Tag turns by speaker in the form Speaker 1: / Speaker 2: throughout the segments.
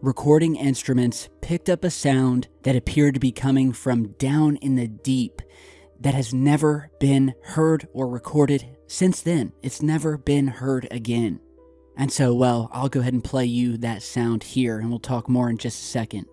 Speaker 1: recording instruments picked up a sound that appeared to be coming from down in the deep that has never been heard or recorded since then. It's never been heard again. And so, well, I'll go ahead and play you that sound here, and we'll talk more in just a second.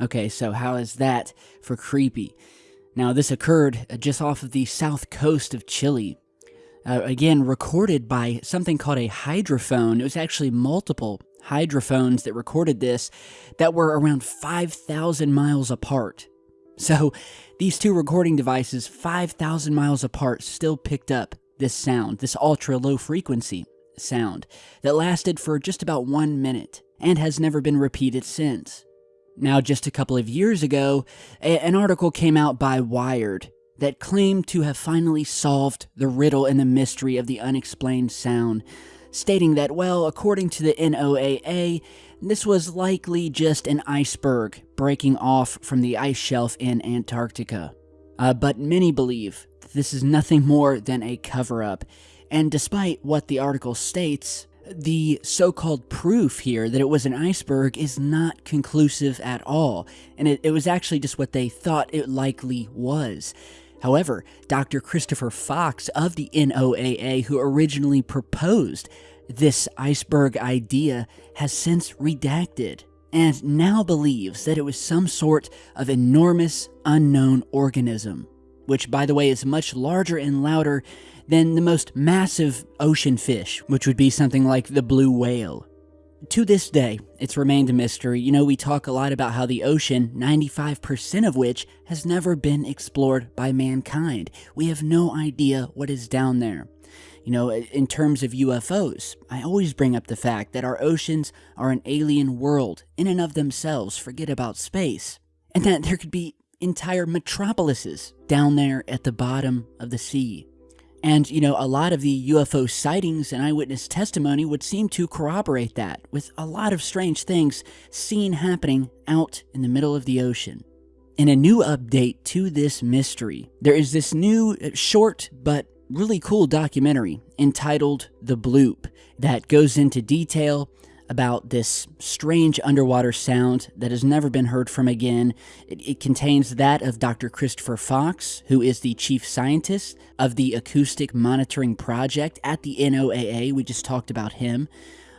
Speaker 1: Okay, so how is that for creepy? Now, this occurred just off of the south coast of Chile. Uh, again, recorded by something called a hydrophone. It was actually multiple hydrophones that recorded this that were around 5,000 miles apart. So, these two recording devices, 5,000 miles apart, still picked up this sound, this ultra low frequency sound, that lasted for just about one minute and has never been repeated since. Now, just a couple of years ago, an article came out by Wired that claimed to have finally solved the riddle and the mystery of the unexplained sound, stating that, well, according to the NOAA, this was likely just an iceberg breaking off from the ice shelf in Antarctica. Uh, but many believe this is nothing more than a cover up, and despite what the article states, the so called proof here that it was an iceberg is not conclusive at all, and it, it, was actually just what they thought it likely was. However, Dr. Christopher Fox of the NOAA, who originally proposed this iceberg idea, has since redacted and now believes that it was some sort of enormous unknown organism, which, by the way, is much larger and louder than the most massive ocean fish, which would be something like the blue whale. To this day, it's remained a mystery. You know, we talk a lot about how the ocean, 95% of which has never been explored by mankind. We have no idea what is down there. You know, in terms of UFOs, I always bring up the fact that our oceans are an alien world in and of themselves, forget about space, and that there could be entire metropolises down there at the bottom of the sea. And, you know, a lot of the UFO sightings and eyewitness testimony would seem to corroborate that, with a lot of strange things seen happening out in the middle of the ocean. In a new update to this mystery, there is this new, uh, short, but really cool documentary entitled The Bloop that goes into detail about this strange underwater sound that has never been heard from again. It, it, contains that of Dr. Christopher Fox, who is the chief scientist of the Acoustic Monitoring Project at the NOAA. We just talked about him.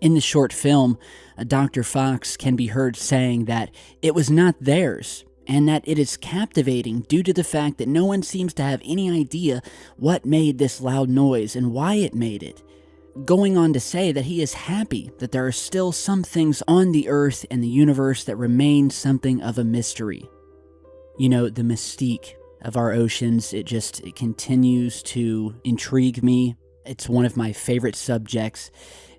Speaker 1: In the short film, uh, Dr. Fox can be heard saying that it was not theirs, and that it is captivating due to the fact that no one seems to have any idea what made this loud noise and why it made it going on to say that he is happy that there are still some things on the earth and the universe that remain something of a mystery. You know, the mystique of our oceans, it just it continues to intrigue me. It's one of my favorite subjects.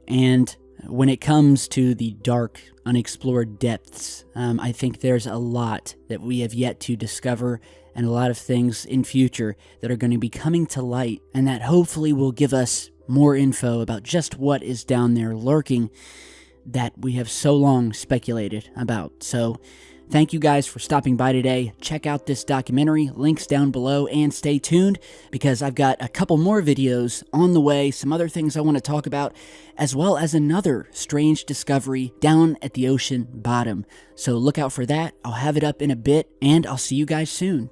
Speaker 1: And when it comes to the dark, unexplored depths, um, I think there's a lot that we have yet to discover and a lot of things in future that are going to be coming to light and that hopefully will give us more info about just what is down there lurking that we have so long speculated about. So, thank you guys for stopping by today. Check out this documentary, links down below, and stay tuned because I've got a couple more videos on the way, some other things I want to talk about, as well as another strange discovery down at the ocean bottom. So, look out for that. I'll have it up in a bit, and I'll see you guys soon.